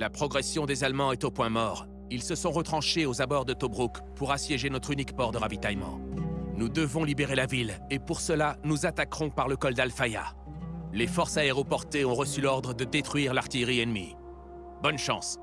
La progression des Allemands est au point mort. Ils se sont retranchés aux abords de Tobruk pour assiéger notre unique port de ravitaillement. Nous devons libérer la ville, et pour cela, nous attaquerons par le col d'Alfaya. Les forces aéroportées ont reçu l'ordre de détruire l'artillerie ennemie. Bonne chance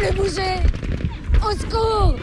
plus bouger. Au secours.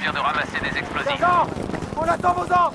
Vient de ramasser des explosifs. On attend vos ordres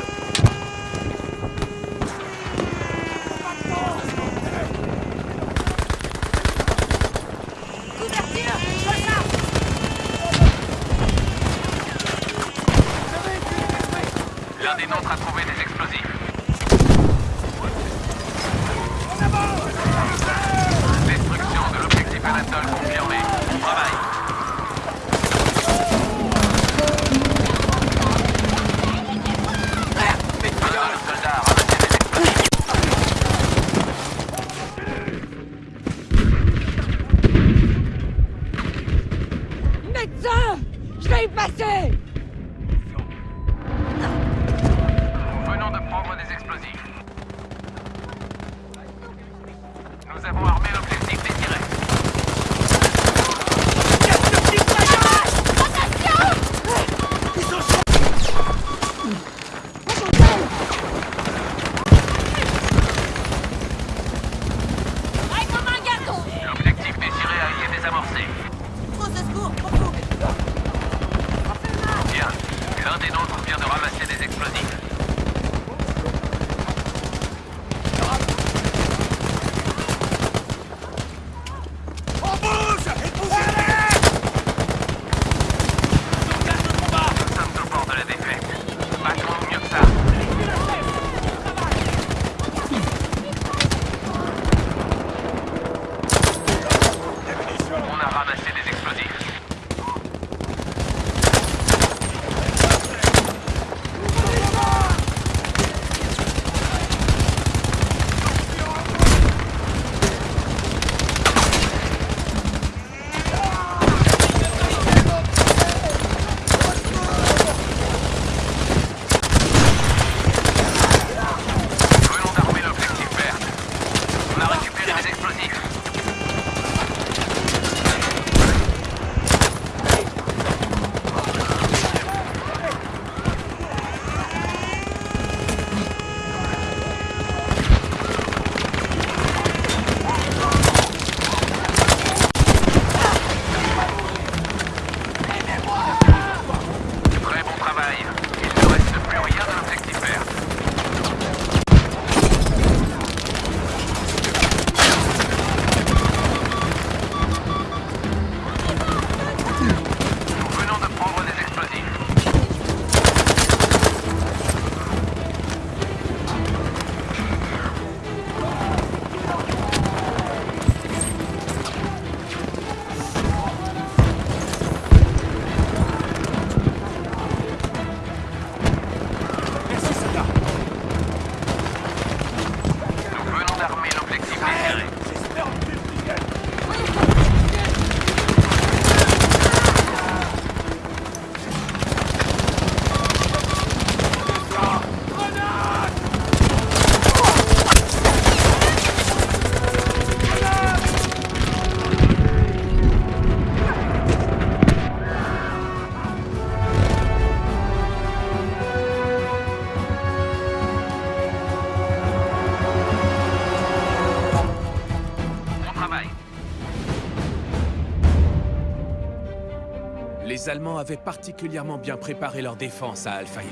Les Allemands avaient particulièrement bien préparé leur défense à Alfaya.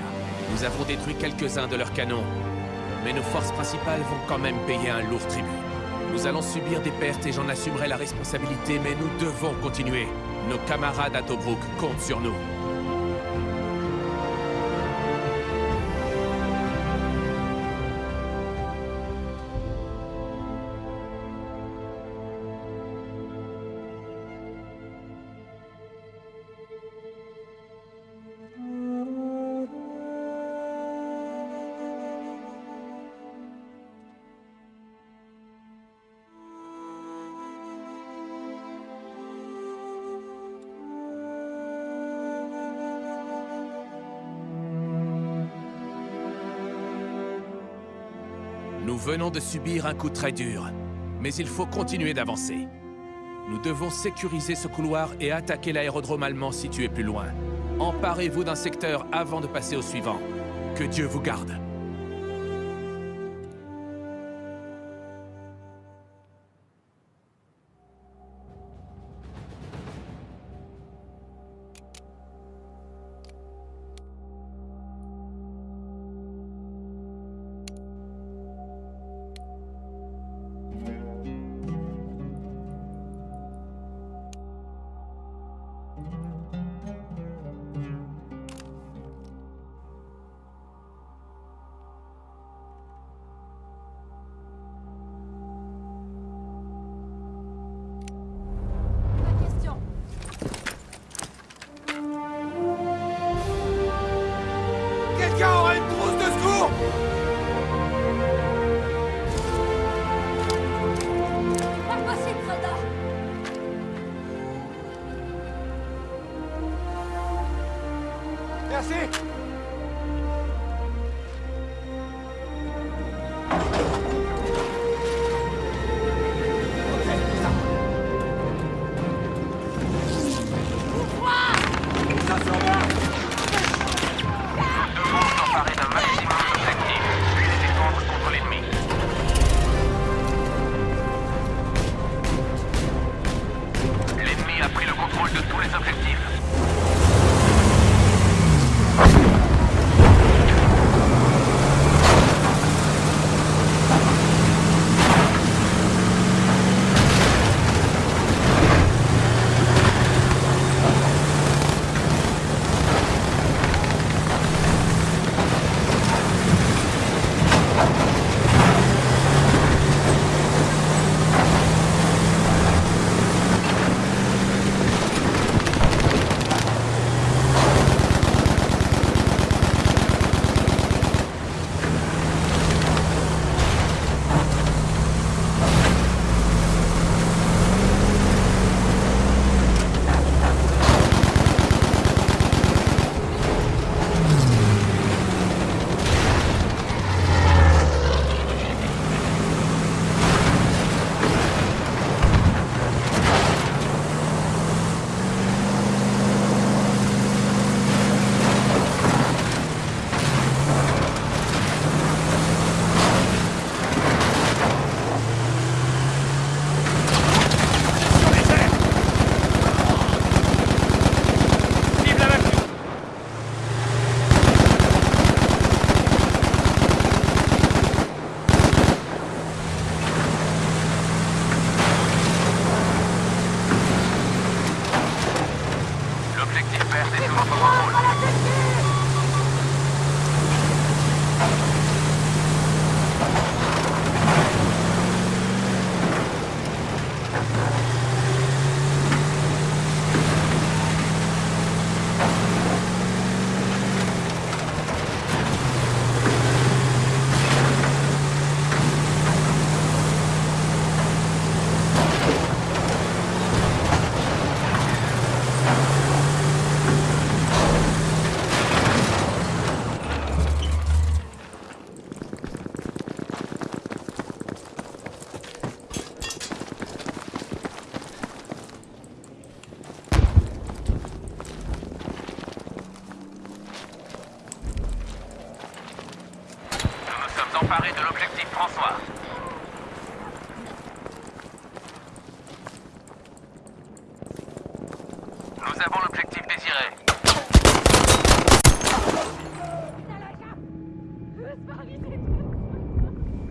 Nous avons détruit quelques-uns de leurs canons, mais nos forces principales vont quand même payer un lourd tribut. Nous allons subir des pertes et j'en assumerai la responsabilité, mais nous devons continuer. Nos camarades à Tobruk comptent sur nous. Venons de subir un coup très dur, mais il faut continuer d'avancer. Nous devons sécuriser ce couloir et attaquer l'aérodrome allemand situé plus loin. Emparez-vous d'un secteur avant de passer au suivant. Que Dieu vous garde.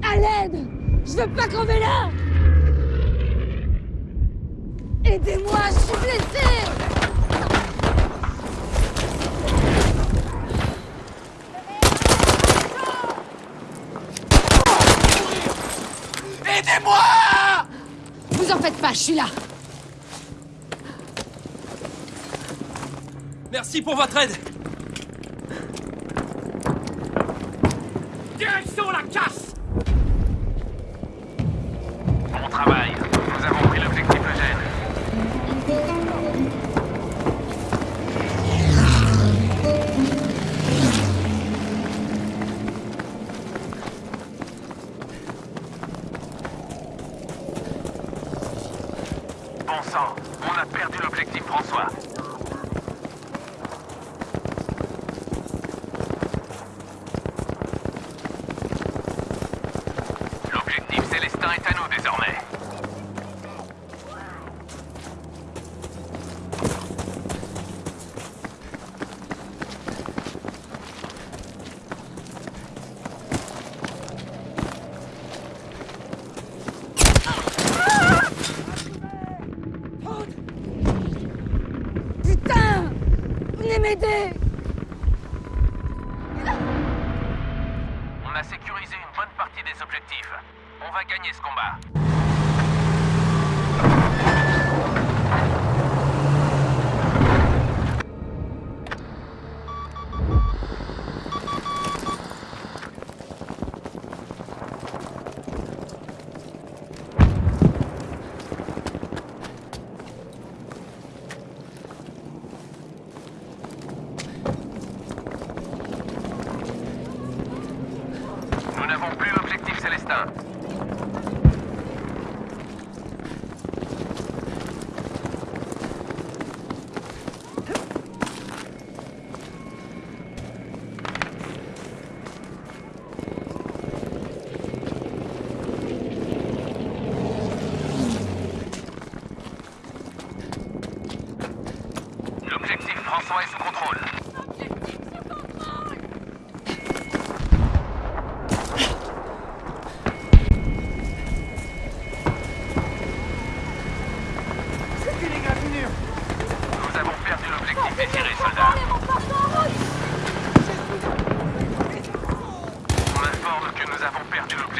À l'aide! Je veux pas crever là Aidez-moi, je suis blessée Aidez-moi! Vous en faites pas, je suis là! Merci pour votre aide! Not just I did.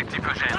Objectif Eugène.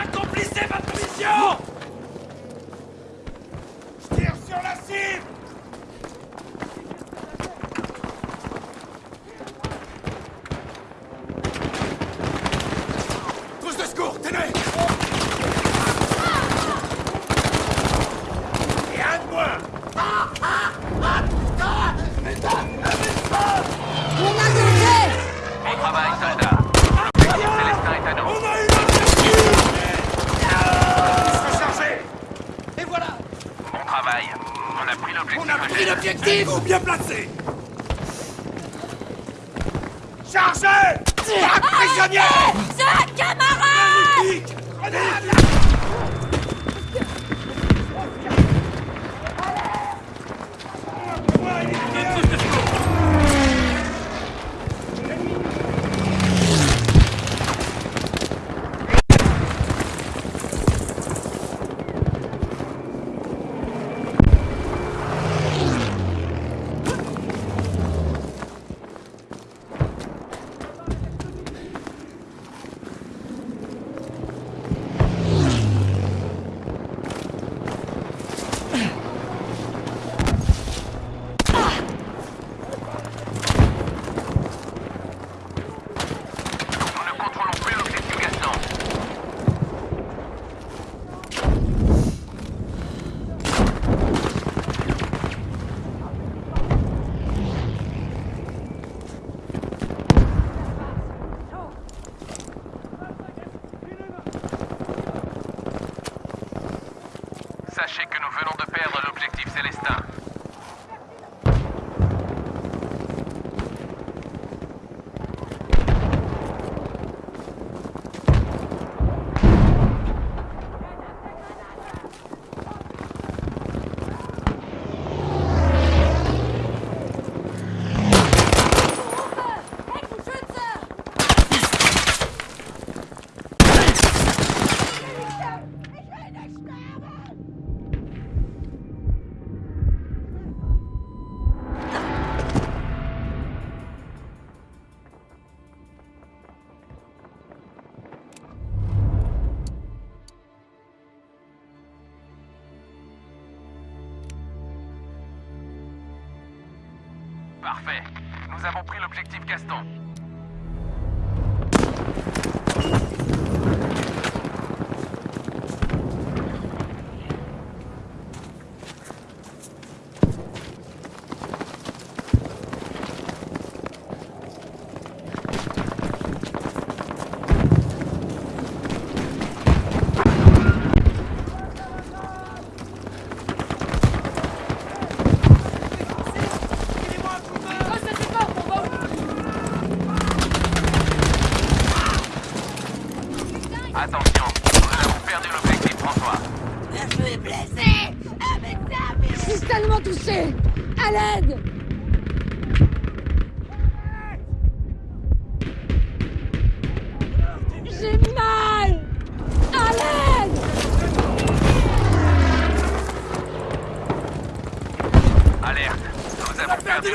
Parfait. Nous avons pris l'objectif Gaston.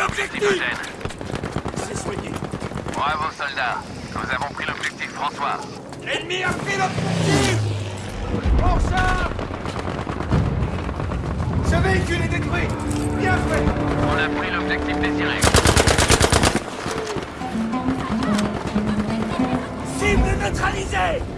l'objectif C'est soigné. Bravo, soldats. Nous avons pris l'objectif, François. L'ennemi a pris l'objectif En charge Ce véhicule est détruit Bien fait On a pris l'objectif désiré. Cible neutralisée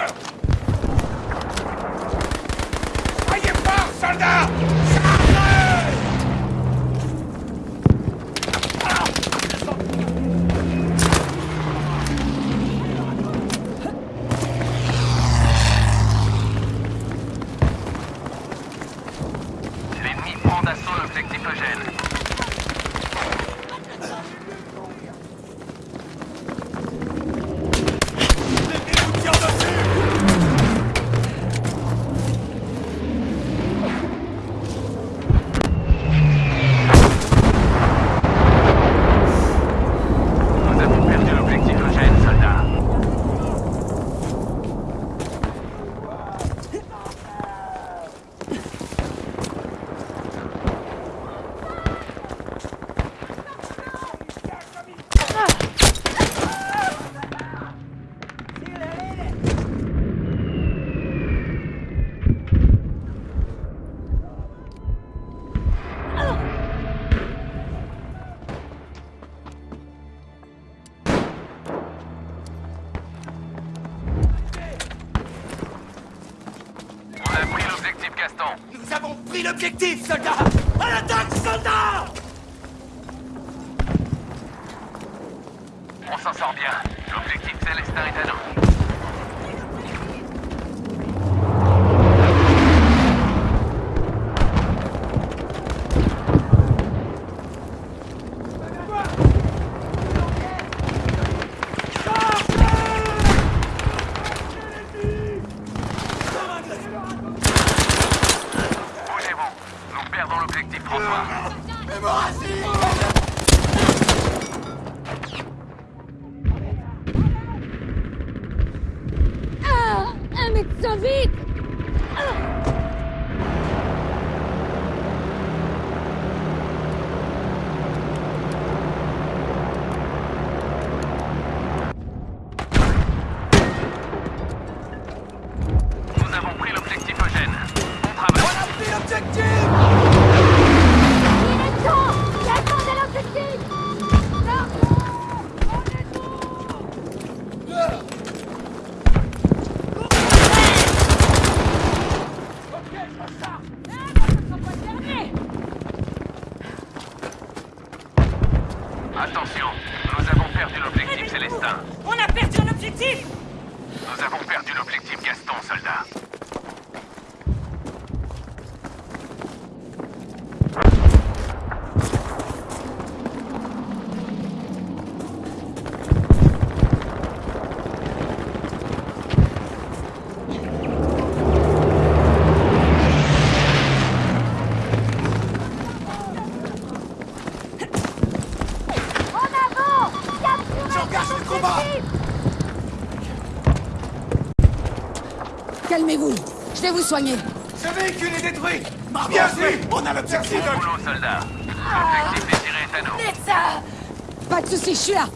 Yeah. Nous avons pris l'objectif, soldats À l'attaque, soldats On s'en sort bien. L'objectif Célestin est à nous. Attention, nous avons perdu l'objectif Célestin. On a perdu l'objectif Nous avons perdu l'objectif Gaston, soldat. Ce véhicule est détruit. Bien joué On a l'objectif Bon boulot, Pas de soucis, je suis là.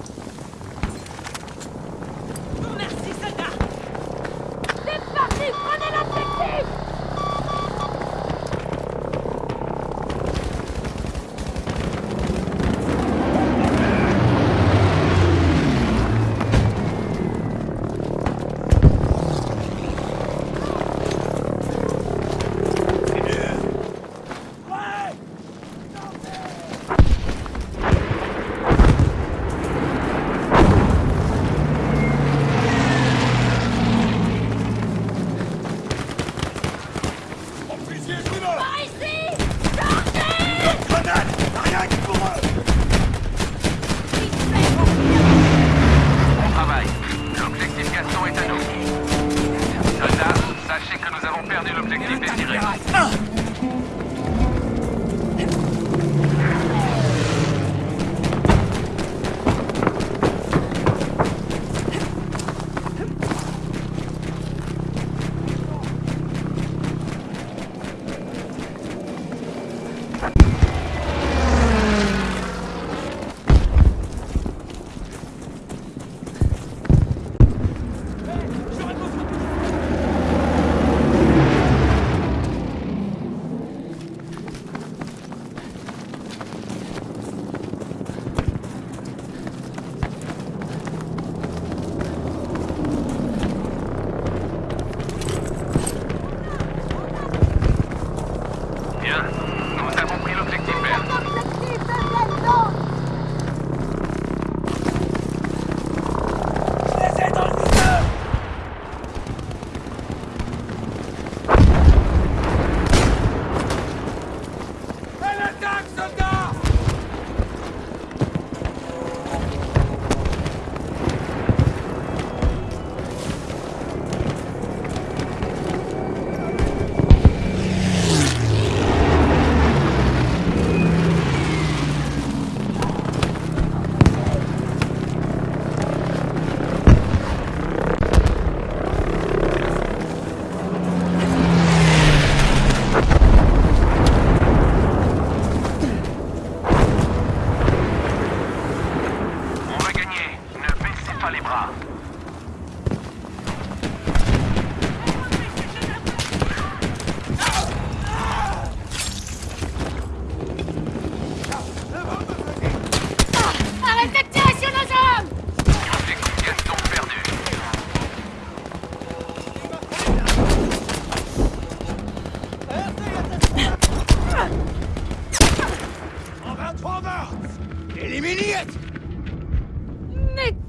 anne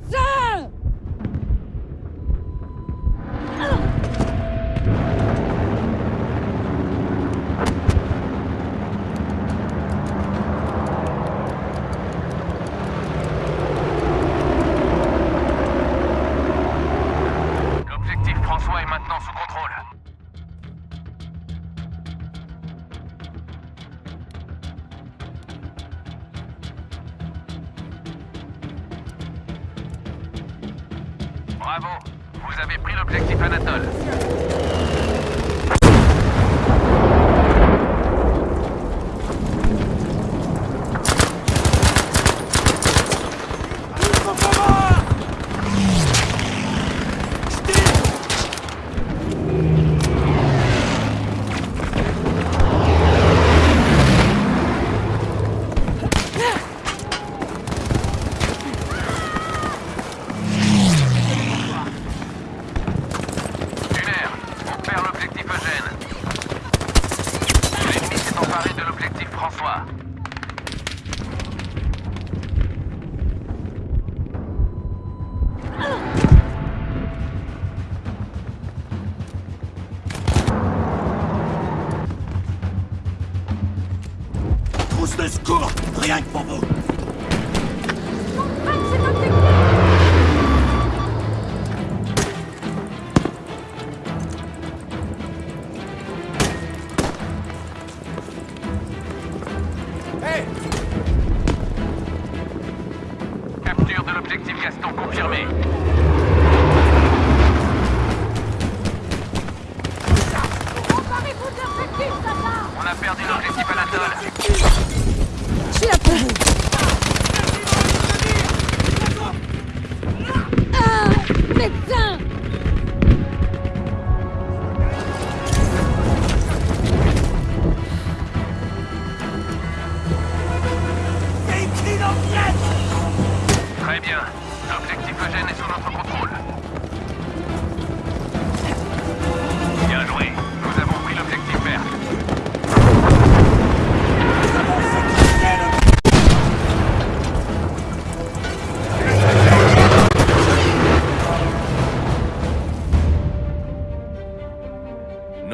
Rien que pour vous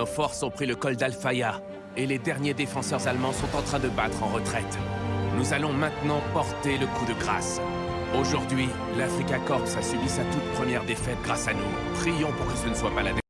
Nos forces ont pris le col d'Alfaya, et les derniers défenseurs allemands sont en train de battre en retraite. Nous allons maintenant porter le coup de grâce. Aujourd'hui, l'Africa Corps a subi sa toute première défaite grâce à nous. Prions pour que ce ne soit pas la dernière.